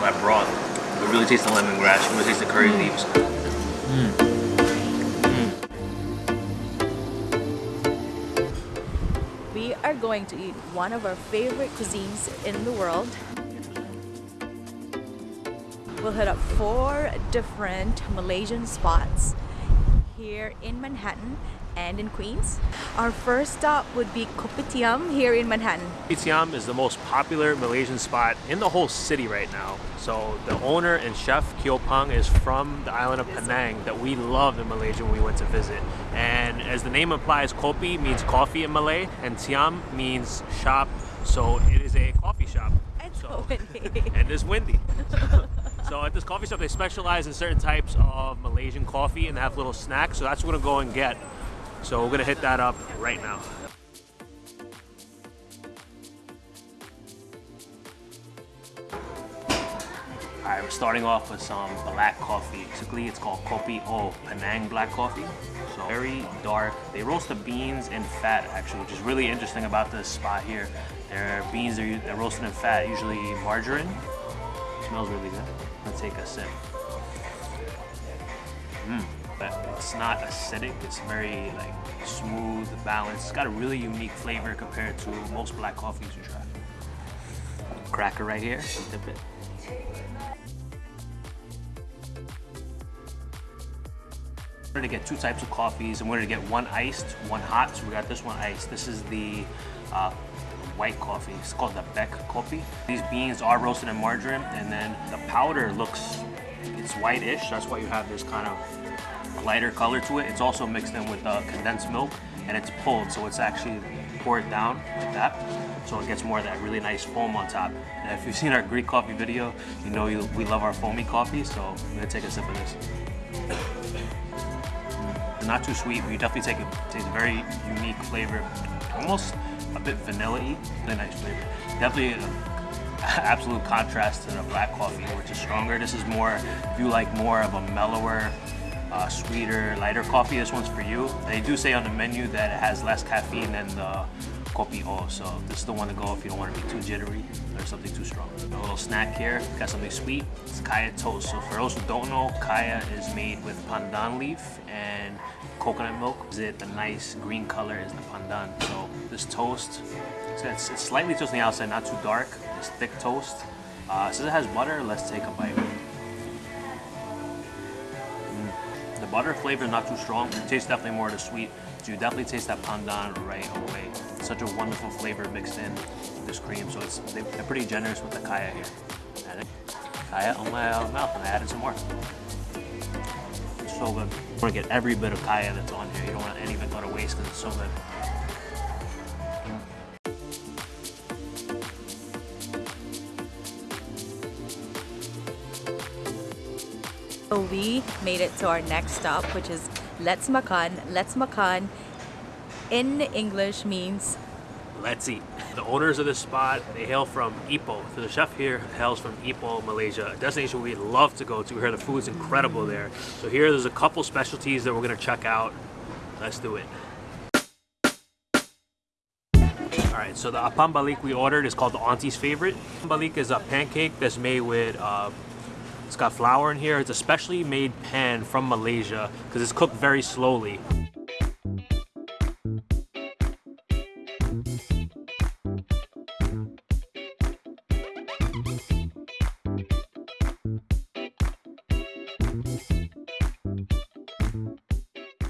that broth. You really taste the lemongrass, you really taste the curry mm. leaves. Mm. We are going to eat one of our favorite cuisines in the world. We'll hit up four different Malaysian spots here in Manhattan and in Queens. Our first stop would be Kopitiam here in Manhattan. Kopitiam is the most popular Malaysian spot in the whole city right now. So the owner and chef Kyo Pang is from the island of Penang that we loved in Malaysia when we went to visit. And as the name implies, kopi means coffee in Malay and tiam means shop. So it is a coffee shop. It's so, windy. and it's windy. So at this coffee shop, they specialize in certain types of Malaysian coffee and they have little snacks. So that's what we're gonna go and get. So we're gonna hit that up right now. Alright, we're starting off with some black coffee. Basically, it's called Kopi O Penang Black Coffee. So very dark. They roast the beans in fat, actually, which is really interesting about this spot here. Their beans are they're roasted in fat, usually margarine. It smells really good. Let's take a sip. Mmm, but it's not acidic. It's very like smooth, balanced. It's got a really unique flavor compared to most black coffees you try. Cracker right here, dip it. We're gonna get two types of coffees and we're gonna get one iced, one hot. So we got this one iced. This is the uh, white coffee. It's called the Beck coffee. These beans are roasted in margarine and then the powder looks, it's whitish. That's why you have this kind of lighter color to it. It's also mixed in with uh, condensed milk and it's pulled. So it's actually poured down like that. So it gets more of that really nice foam on top. If you've seen our Greek coffee video, you know you, we love our foamy coffee. So I'm gonna take a sip of this. Mm. Not too sweet, but you definitely take a, taste a very unique flavor. Almost a bit vanilla-y, really nice flavor. Definitely an absolute contrast to the black coffee, which is stronger. This is more, if you like more of a mellower, uh, sweeter, lighter coffee, this one's for you. They do say on the menu that it has less caffeine than the Kopi O, so this is the one to go if you don't want to be too jittery or something too strong. A little snack here, got something sweet. It's kaya toast. So for those who don't know, kaya is made with pandan leaf and coconut milk. Is it the nice green color is the pandan. So this toast, it's, it's slightly toasted on the outside, not too dark. It's thick toast. Uh, since it has butter, let's take a bite. Butter flavor is not too strong. It tastes definitely more of the sweet. So you definitely taste that pandan right away. Such a wonderful flavor mixed in with this cream. So it's they're pretty generous with the kaya here. Kaya on my mouth and I added some more. It's so good. You want to get every bit of kaya that's on here. You don't want any of it go to waste because it's so good. We made it to our next stop, which is Let's Makan. Let's Makan in English means Let's eat. The owners of this spot, they hail from Ipoh. So the chef here hails from Ipoh, Malaysia, a destination we'd love to go to. We heard the food's incredible there. So here, there's a couple specialties that we're gonna check out. Let's do it. All right, so the apam balik we ordered is called the auntie's favorite. Balik is a pancake that's made with uh, it's got flour in here. It's a specially made pan from Malaysia because it's cooked very slowly.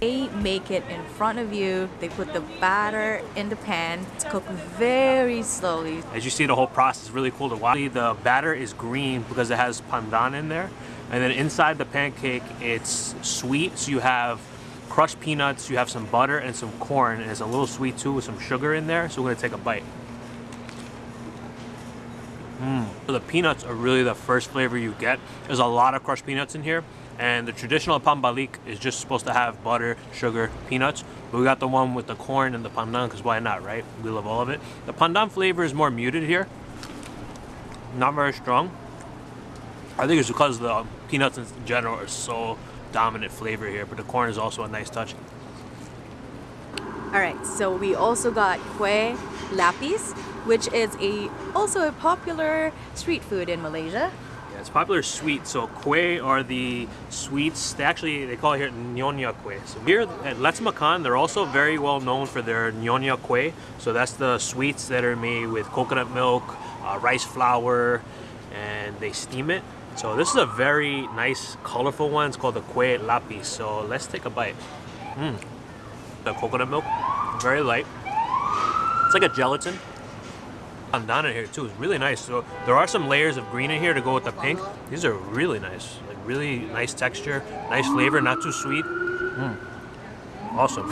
They make it in front of you. They put the batter in the pan. It's cooked very slowly. As you see, the whole process is really cool to watch. The batter is green because it has pandan in there. And then inside the pancake, it's sweet. So you have crushed peanuts, you have some butter and some corn. And it's a little sweet too with some sugar in there. So we're gonna take a bite. Mmm. So the peanuts are really the first flavor you get. There's a lot of crushed peanuts in here. And the traditional apam balik is just supposed to have butter, sugar, peanuts. But we got the one with the corn and the pandan, because why not, right? We love all of it. The pandan flavor is more muted here. Not very strong. I think it's because the peanuts in general are so dominant flavor here, but the corn is also a nice touch. All right, so we also got kue lapis, which is a also a popular street food in Malaysia. It's popular sweet. So kue are the sweets. They actually they call it here nyonya kue. So here at Let's Makan, they're also very well known for their nyonya kue. So that's the sweets that are made with coconut milk, uh, rice flour, and they steam it. So this is a very nice, colorful one. It's called the kue lapis. So let's take a bite. Mm. The coconut milk, very light. It's like a gelatin. Bandana here too is really nice. So there are some layers of green in here to go with the pink. These are really nice. Like really nice texture, nice flavor, not too sweet. Mm. Awesome.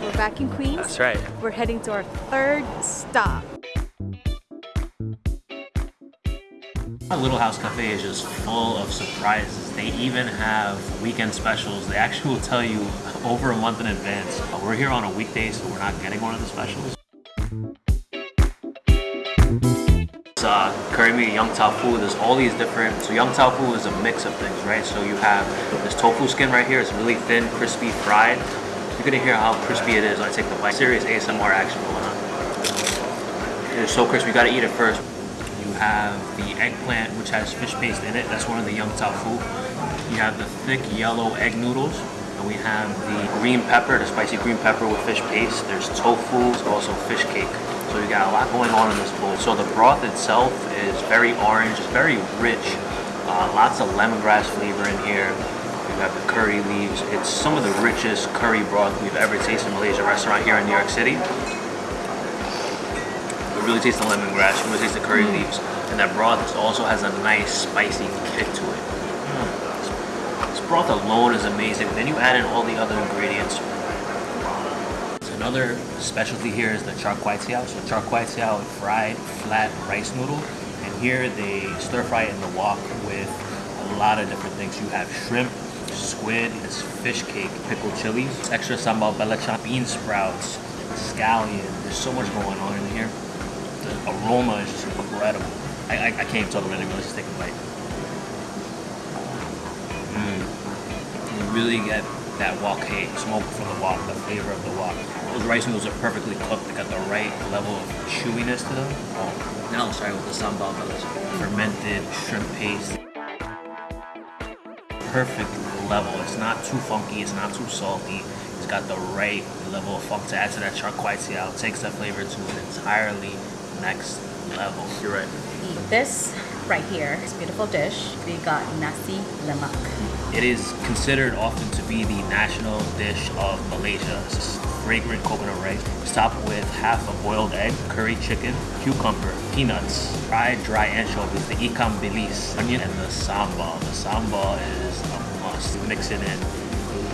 We're back in Queens. That's right. We're heading to our third stop. Little House Cafe is just full of surprises. They even have weekend specials. They actually will tell you over a month in advance. Uh, we're here on a weekday, so we're not getting one of the specials. It's uh, curry mee, young tofu. There's all these different. So yong tau foo is a mix of things, right? So you have this tofu skin right here. It's really thin, crispy, fried. You're gonna hear how crispy it is when I take the bite. Serious ASMR action going on. It is so crispy. You gotta eat it first. Have the eggplant, which has fish paste in it. That's one of the yong tau foo. You have the thick yellow egg noodles. And we have the green pepper, the spicy green pepper with fish paste. There's tofu, also fish cake. So you got a lot going on in this bowl. So the broth itself is very orange, it's very rich. Uh, lots of lemongrass flavor in here. You have the curry leaves. It's some of the richest curry broth we've ever tasted in a Malaysia restaurant here in New York City. Really taste the lemongrass, you really taste the curry leaves. And that broth also has a nice spicy kick to it. Mm. This broth alone is amazing. Then you add in all the other ingredients. So another specialty here is the char kway teow. So char kway teow, fried flat rice noodle. And here they stir fry it in the wok with a lot of different things. You have shrimp, squid, fish cake, pickled chilies, extra sambal belacan, bean sprouts, scallion. There's so much going on in here. The aroma is just incredible. I, I, I can't talk about anymore. Let's just take a bite. Mm. You really get that wok hei, smoke from the wok, the flavor of the wok. Those rice noodles are perfectly cooked. They got the right level of chewiness to them. Oh. Now let's try with the sambal belacan. Fermented shrimp paste perfect level. It's not too funky, it's not too salty. It's got the right level of funk to add to that char kway teow. It takes that flavor to an entirely next level. You're right. This right here, this beautiful dish, we got nasi lemak. It is considered often to be the national dish of Malaysia. It's fragrant coconut rice. Topped with half a boiled egg, curry chicken, cucumber, peanuts, fried dry anchovies, the ikan bilis, onion, and the sambal. The sambal is a must. Mix it in.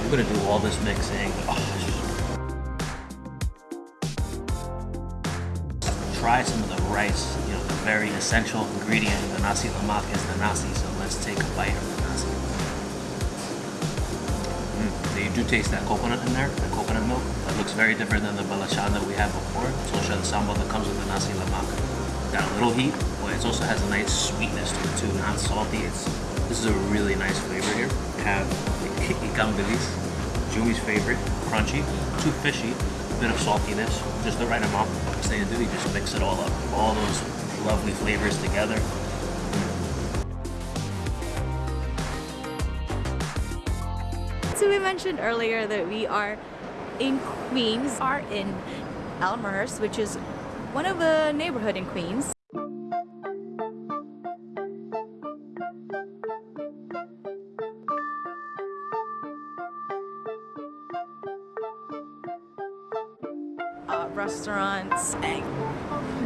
We're gonna do all this mixing. Oh, try some of the rice, you know, the very essential ingredient of the nasi lemak is the nasi, so let's take a bite of the nasi. Mm, you do taste that coconut in there, the coconut milk. That looks very different than the belacan that we had before. It's also the sambal that comes with the nasi lemak. Got a little heat, but it also has a nice sweetness to it too, not salty. It's This is a really nice flavor here. Have the ikan bilis, Jumi's favorite, crunchy, too fishy, a bit of saltiness, just the right amount. Do, you just mix it all up. All those lovely flavors together. So we mentioned earlier that we are in Queens, are in Elmhurst, which is one of the neighborhood in Queens. Restaurants and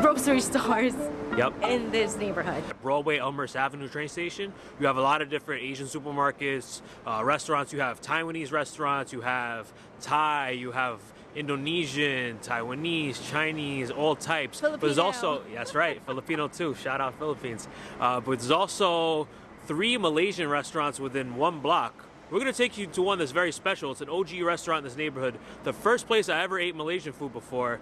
grocery stores Yep. in this neighborhood. Broadway Elmhurst Avenue train station. You have a lot of different Asian supermarkets, uh, restaurants. You have Taiwanese restaurants. You have Thai. You have Indonesian, Taiwanese, Chinese, all types. But there's Filipino. also that's right, Filipino too. Shout out Philippines. Uh, but there's also three Malaysian restaurants within one block. We're gonna take you to one that's very special. It's an OG restaurant in this neighborhood. The first place I ever ate Malaysian food before.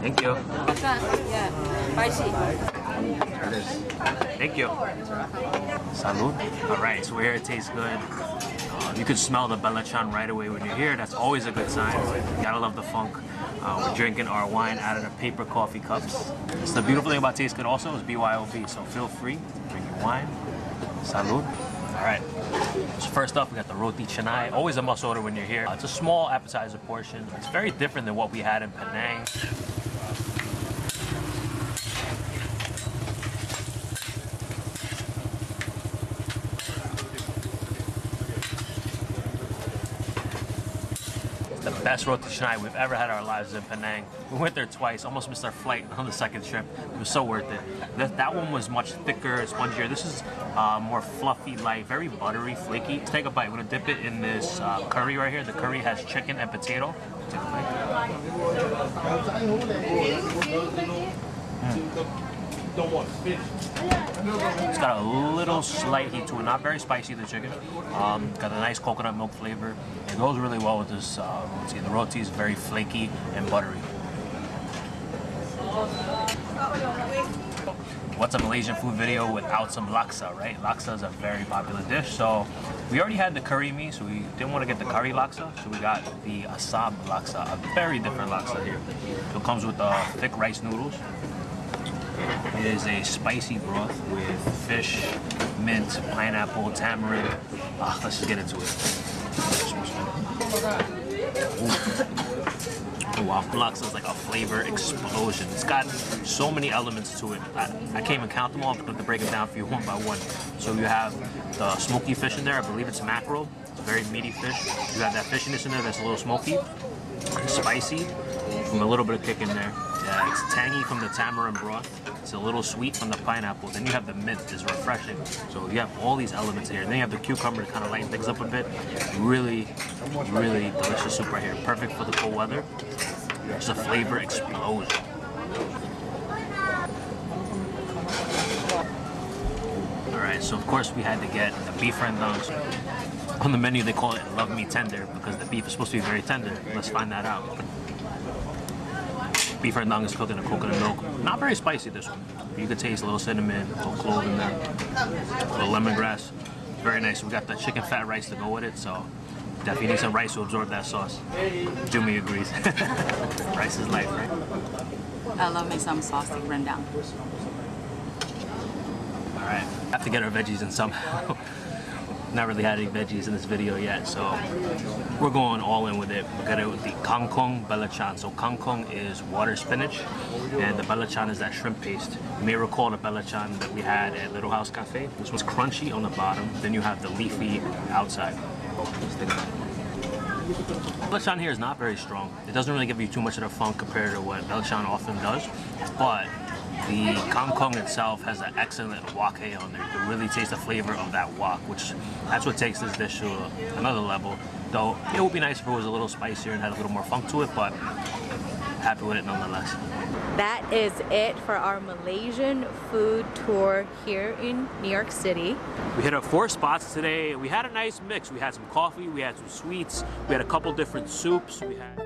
Thank you. Yeah, spicy. There it is. Thank you. Salud. All right, so we're here. It tastes good. Uh, you can smell the Belachan right away when you're here. That's always a good sign. You gotta love the funk. Uh, we're drinking our wine out of the paper coffee cups. It's the beautiful thing about Taste Good also is BYOB, so feel free, to drink your wine. Salud. All right. So first up, we got the roti canai. Always a must order when you're here. Uh, it's a small appetizer portion. It's very different than what we had in Penang. Best roti canai we've ever had our lives in Penang. We went there twice, almost missed our flight on the second trip. It was so worth it. That, that one was much thicker, spongier. This is uh, more fluffy, light, very buttery, flaky. Let's take a bite. We're gonna dip it in this uh, curry right here. The curry has chicken and potato. Take a bite. It's got a little slight heat to it, not very spicy, the chicken. Um, got a nice coconut milk flavor. It goes really well with this uh, roti. The roti is very flaky and buttery. What's a Malaysian food video without some laksa, right? Laksa is a very popular dish, so we already had the curry mee, so we didn't want to get the curry laksa, so we got the asam laksa, a very different laksa here. It comes with uh, thick rice noodles, is a spicy broth with fish, mint, pineapple, tamarind. Ah, let's just get into it. Ooh. Oh, wow, laksa is like a flavor explosion. It's got so many elements to it. I, I can't even count them all, but to break it down for you one by one. So you have the smoky fish in there. I believe it's mackerel. It's a very meaty fish. You have that fishiness in there that's a little smoky, spicy, from a little bit of kick in there. Yeah, it's tangy from the tamarind broth. It's a little sweet from the pineapple. Then you have the mint, is refreshing. So you have all these elements here. And then you have the cucumber to kind of lighten things up a bit. Really, really delicious soup right here. Perfect for the cold weather. It's a flavor explosion. All right, so of course we had to get the beef rendang. On the menu they call it love me tender because the beef is supposed to be very tender. Let's find that out. Beef rendang is cooked in a coconut milk. Not very spicy this one. You could taste a little cinnamon, a little clove in there, a little lemongrass. Very nice. We got the chicken fat rice to go with it, so definitely need some rice to absorb that sauce. Jimmy agrees. rice is life, right? Uh, I love me some saucy rendang. All right, have to get our veggies in somehow. Not really had any veggies in this video yet, so we're going all in with it. We got it with the kangkong belachan. So kangkong is water spinach, and the belachan is that shrimp paste. You may recall the belachan that we had at Little House Cafe. This one's crunchy on the bottom, then you have the leafy outside. Belachan here is not very strong. It doesn't really give you too much of the funk compared to what Belachan often does, but the kangkong itself has an excellent wok hei on there. You can really taste the flavor of that wok, which that's what takes this dish to another level. Though it would be nice if it was a little spicier and had a little more funk to it, but happy with it nonetheless. That is it for our Malaysian food tour here in New York City. We hit up four spots today. We had a nice mix. We had some coffee, we had some sweets, we had a couple different soups. We had